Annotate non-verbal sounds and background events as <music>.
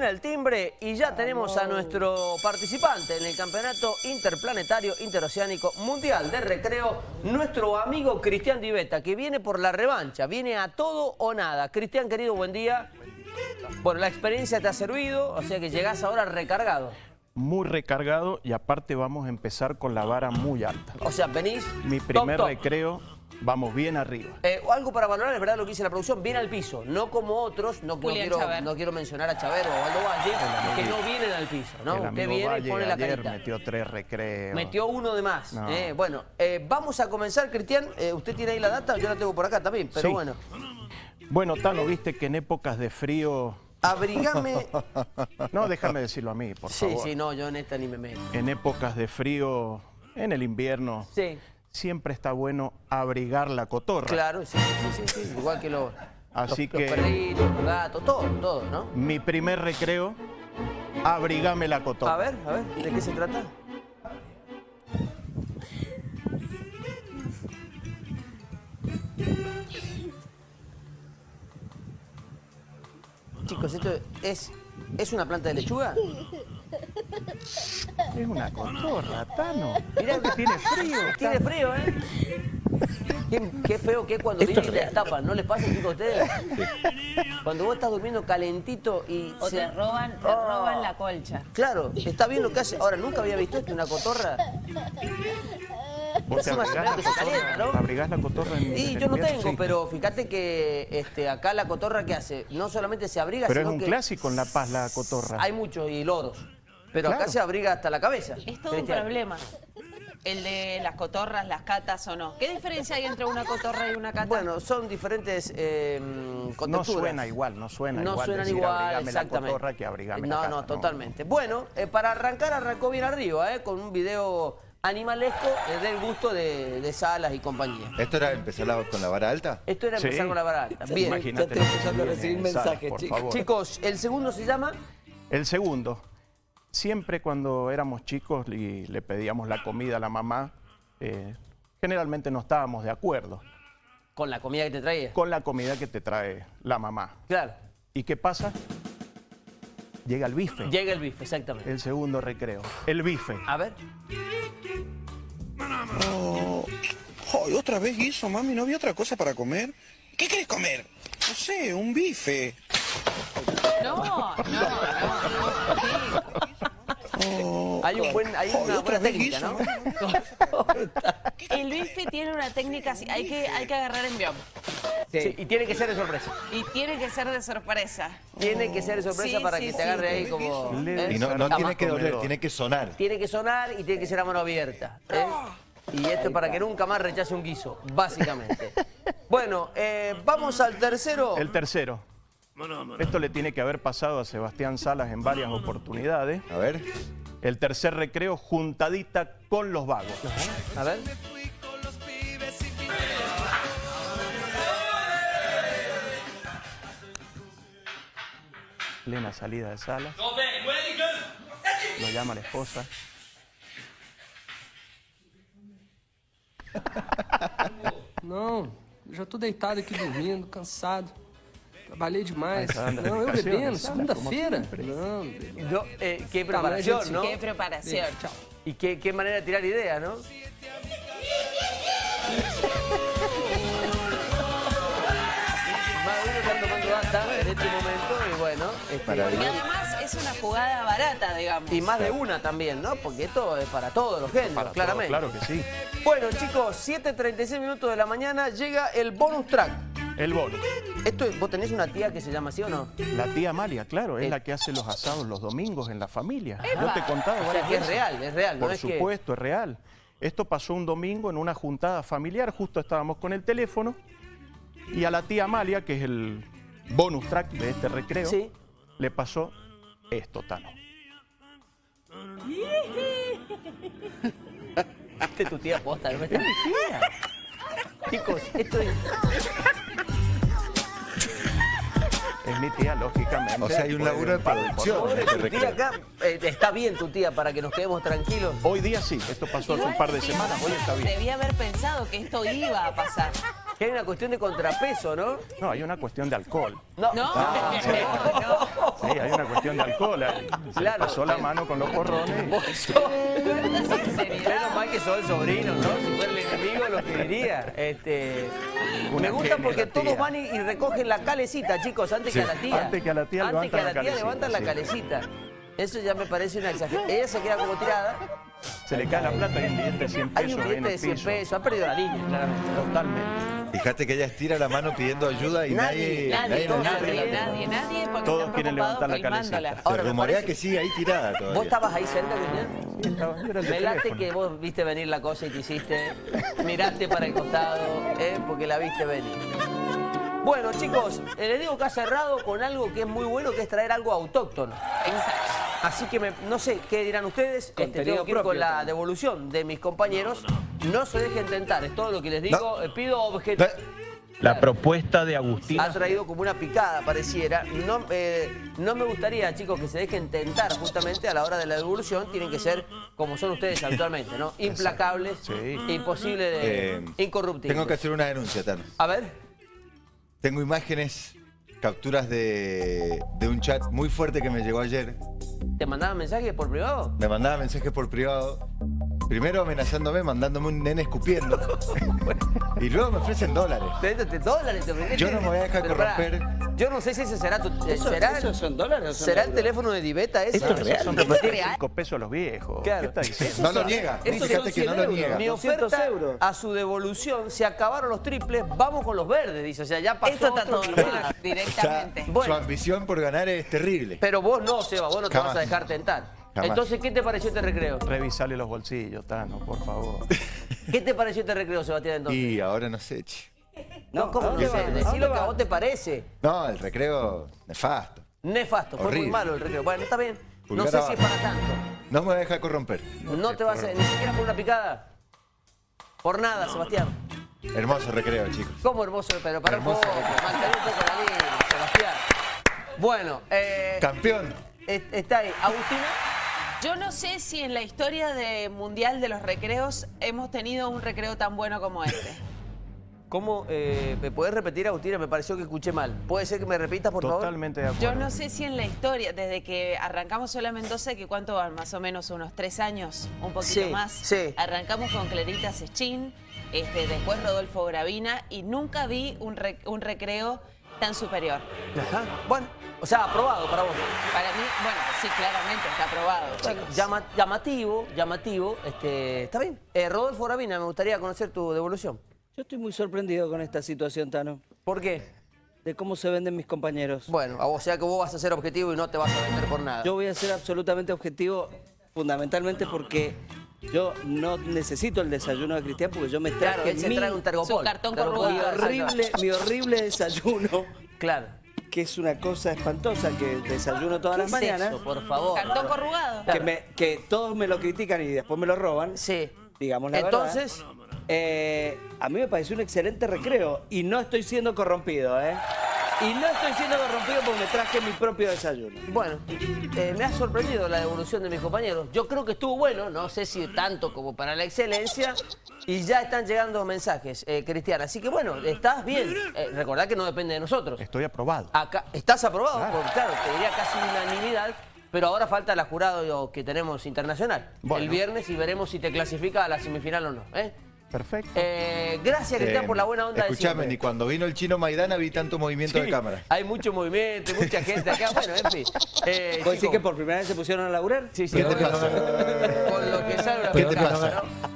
Suena el timbre y ya tenemos a nuestro participante en el Campeonato Interplanetario Interoceánico Mundial de Recreo, nuestro amigo Cristian Diveta, que viene por la revancha, viene a todo o nada. Cristian, querido, buen día. Bueno, la experiencia te ha servido, o sea que llegás ahora recargado. Muy recargado y aparte vamos a empezar con la vara muy alta. O sea, venís Mi top, primer top. recreo, vamos bien arriba. Eh, algo para valorar, es verdad lo que dice la producción, viene al piso, no como otros, no, quiero, Chaver. no quiero mencionar a Chaver o a Aldo Valle, que no vienen al piso, ¿no? El Usted viene y pone la ayer carita. metió tres recreos. Metió uno de más. No. eh. Bueno, eh, vamos a comenzar, Cristian. Eh, usted tiene ahí la data, yo la tengo por acá también, pero Sí. bueno. Bueno, Tano, viste que en épocas de frío... Abrigame. <laughs> No, déjame decirlo a mí, por sí, favor. sí, no, yo en esta ni me meto. En épocas de frío, en el invierno, Sí, siempre está bueno abrigar la cotorra. claro, sí, sí, sí, sí, igual que los, Así los, que- los perritos, los gatos, todo, todo, ¿no? Mi primer recreo, abrigame la cotorra. A ver, a ver, ¿de qué se trata? Chicos, esto es, es una planta de lechuga. Es una cotorra, Tano. Mirá que tiene frío. <laughs> Tiene frío, ¿eh? Qué, qué feo que es cuando vienen y te destapan, ¿no les pasa, chicos, a ustedes? Cuando vos estás durmiendo calentito y... O se- te roban, te Oh. roban la colcha. Claro, está bien lo que hace. Ahora, nunca había visto esto, una cotorra. Vos te abrigás la que calienta, cotorra, ¿no? abrigás la cotorra en Y en yo no invierno? tengo, Sí. pero fíjate que este, acá la cotorra que hace, no solamente se abriga, Pero es sino un que clásico en La Paz la cotorra. hay muchos y loros. Pero acá Claro. se abriga hasta la cabeza. Es todo un problema. El de las cotorras, las catas o no. ¿Qué diferencia hay entre una cotorra y una cata? Bueno, son diferentes eh, No suena igual, no suena No igual suenan decir igual, la exactamente. cotorra que abrigame no, la no, cata, totalmente. Bueno, eh, para arrancar, arrancó bien arriba, eh, con un video animalesco eh, del gusto de, de Salas y compañía. ¿Esto era empezar la- con la vara alta? Esto era Sí. empezar con la vara alta. Bien. Imagínate estoy empezando a recibir mensajes, chicos. Chicos, el segundo se llama... El segundo, siempre cuando éramos chicos y le pedíamos la comida a la mamá, eh, generalmente no estábamos de acuerdo Con la comida que te traía. con la comida que te trae la mamá. Claro. ¿Y qué pasa? Llega el bife, Llega el bife, exactamente. el segundo recreo. El bife. A ver. Oh, otra vez guiso, mami, ¿no había otra cosa para comer? ¿Qué querés comer? No sé, un bife. No, no, no. Oh, Hay, un buen, hay ay, una buena técnica, ¿no? <laughs> El bife tiene una técnica así. Hay que, hay que agarrar envión. Sí, y tiene que ser de sorpresa. Y tiene que ser de sorpresa. Tiene que ser de sorpresa Sí, para sí, que te sí. agarre ahí como... ¿eh? Y no, no tiene que doler, tiene que sonar. Tiene que sonar y tiene que ser a mano abierta. ¿eh? Y esto es para que nunca más rechace un guiso, básicamente. <laughs> Bueno, eh, vamos al tercero. El tercero. Esto le tiene que haber pasado a Sebastián Salas en varias oportunidades. A ver. El tercer recreo, juntadita con los vagos. A ver. Plena salida de Salas. Lo llama la esposa. <laughs> Não, já tô deitado aqui dormindo, cansado. Trabalhei demais. Anda, Não, eu bebendo, segunda-feira. Não, bebendo. No, eh, qué preparación, sí. ¿no? Qué preparación. Chao. Y qué, qué manera de tirar ideas, ¿no? Más de uno está tomando data en este momento y bueno, este, Y Maravilloso. además es una jugada barata, digamos. y más de una también, ¿no? Porque esto es para todos los géneros, Para todo, claramente. claro que sí. Bueno, chicos, 7.36 minutos de la mañana llega el bonus track. El bono. Esto, ¿Vos tenés una tía que se llama así o no? La tía Amalia, claro, es Eh. la que hace los asados los domingos en la familia. Yo te he contado O sea que es real, es real, no Por es que- supuesto, es real. Esto pasó un domingo en una juntada familiar, justo estábamos con el teléfono, y a la tía Amalia, que es el bonus track de este recreo, Sí. le pasó esto, Tano. <laughs> Este es tu tía posta, ¿no me estás? Chicos, esto es... Es mi tía, lógicamente. O sea, hay un laburo de producción. Está bien tu tía para que nos quedemos tranquilos. Hoy día sí, esto pasó hace un par de semanas, hoy está bien. Debía haber pensado que esto iba a pasar. Que hay una cuestión de contrapeso, ¿no? No, hay una cuestión de alcohol. No. No, Sí, hay una cuestión de alcohol. ahí. Se le Claro. pasó la mano con los porrones. Menos mal que sos el sobrino, ¿no? Si fuera el enemigo, lo que diría. Este, Una me gusta porque todos van y, y recogen la calecita, chicos, antes que a la tía. Antes que a la tía Antes que a la levantan tía la levantan la calecita. Eso ya me parece una exageración. Ella se queda como tirada. Se le cae la plata, hay un billete de 100 Hay pesos un ahí en billete de el 100 piso. pesos. Ha perdido la línea, claramente. Totalmente. Fíjate que ella estira la mano pidiendo ayuda y Nadie, nadie, Nadie, nadie, nadie, nadie, porque Todos están quieren levantar la calecita. Se rumorea parece- que sigue ahí tirada ¿Vos todavía. estabas ahí cerca, Cristian? Estaba- yo era el de Me late teléfono. que vos viste venir la cosa y te hiciste, miraste para el costado, ¿eh? porque la viste venir. Bueno, chicos, eh, les digo que ha cerrado con algo que es muy bueno, que es traer algo autóctono. Exacto. Así que me- no sé qué dirán ustedes. Este, tengo que ir con la también. devolución de mis compañeros. No se dejen tentar, es todo lo que les digo. Eh, Pido objeto. La propuesta de Agustina. Ha traído como una picada, pareciera. No, eh, no me gustaría, chicos, que se dejen tentar justamente a la hora de la devolución. Tienen que ser como son ustedes habitualmente, ¿no? <laughs> Implacables, Sí. imposible de... Eh, incorruptibles. Tengo que hacer una denuncia, Tano. A ver, Tengo imágenes, capturas de, de un chat muy fuerte que me llegó ayer. ¿te mandaban mensajes por privado? Me mandaba mensajes por privado. Primero amenazándome, mandándome un nene escupiendo. <laughs> y luego me ofrecen dólares. ¿Te, te- te- dólares? te? Yo no me voy a dejar corromper. Yo no sé si ese será tu... eh, ¿Eso- ¿será, esos son dólares o son ¿Será el euros? teléfono de Diveta ese? Esto es real. Son ¿Esto es real? 5 pesos los viejos. Claro. ¿Qué está diciendo? No lo niega. Esos Fíjate son que 100 no lo euros. niega. Mi 200 oferta euros. a su devolución, se acabaron los triples, vamos con los verdes, dice. O sea, ya pasó Esto está otro todo mal, O sea, directamente. Bueno. su ambición por ganar es terrible. Pero vos no, Seba, vos no te Jamás. vas a dejar tentar. Jamás. Entonces, ¿qué te pareció este recreo? Revisale los bolsillos, Tano, por favor. ¿Qué te pareció este recreo, Sebastián, entonces? Y ahora no sé, che. No, ¿cómo ¿a no sé? Decí lo que a vos te parece. No, el recreo nefasto. Nefasto, fue muy Horrible. malo el recreo. Bueno, está bien. No sé si es para tanto. No me voy a dejar corromper. No te vas a... Ni siquiera por una picada. Por nada, Sebastián. Hermoso recreo, chicos. Cómo hermoso, pero para un poco. Mantén un poco la línea, Sebastián. Bueno, eh, Campeón. es- está ahí. Agustina. Yo no sé si en la historia de mundial de los recreos hemos tenido un recreo tan bueno como este. ¿Cómo? eh, ¿Me puedes repetir, Agustina? Me pareció que escuché mal. ¿Puede ser que me repitas, por favor? Totalmente de acuerdo. Yo no sé si en la historia, desde que arrancamos Sola Mendoza, que cuánto van, más o menos unos tres años, un poquito Sí, más. sí. Arrancamos con Clarita Sechín, este, después Rodolfo Gravina, y nunca vi un, re- un recreo tan superior. Ajá. Bueno, o sea, aprobado para vos. Para mí, bueno, sí, claramente está aprobado, Bueno, chicos. llama- llamativo, llamativo. Este, está bien. Eh, Rodolfo Gravina, me gustaría conocer tu devolución. Yo estoy muy sorprendido con esta situación, Tano, ¿Por qué? de cómo se venden mis compañeros. Bueno, o sea que vos vas a ser objetivo y no te vas a vender por nada. Yo voy a ser absolutamente objetivo, fundamentalmente porque yo no necesito el desayuno de Cristian, porque yo me traje Claro, él se mi, trae un tergopol. Cartón Tergopol, corrugado. mi horrible, mi horrible desayuno, Claro. que es una cosa espantosa que desayuno todas ¿Qué las es mañanas, eso, por favor? Cartón corrugado. que, me- que todos me lo critican y después me lo roban. Sí. digamos la Entonces, verdad. Eh, a mí me pareció un excelente recreo y no estoy siendo corrompido, ¿eh? Y no estoy siendo corrompido porque me traje mi propio desayuno. bueno, eh, me ha sorprendido la devolución de mis compañeros. Yo creo que estuvo bueno, no sé si tanto como para la excelencia. Y ya están llegando mensajes, eh, Cristian. Así que bueno, estás bien. Eh, recordá que no depende de nosotros. Estoy aprobado. Acá, ¿Estás aprobado? Porque, claro, te diría casi unanimidad. Pero ahora falta la jurado que tenemos internacional. Bueno. El viernes y veremos si te clasifica a la semifinal o no. ¿eh? Perfecto. Eh, gracias, Cristian, Eh, por la buena onda de Escuchame, ni cuando vino el chino Maidana vi tanto movimiento de cámara. Hay mucho movimiento, mucha <laughs> gente acá. Bueno, en fin. Eh, ¿Vos decís chicos, que por primera vez se pusieron a laburar? Sí, sí, ¿Qué con, te pasa? con lo que sale la ¿Qué te pasa? ¿no?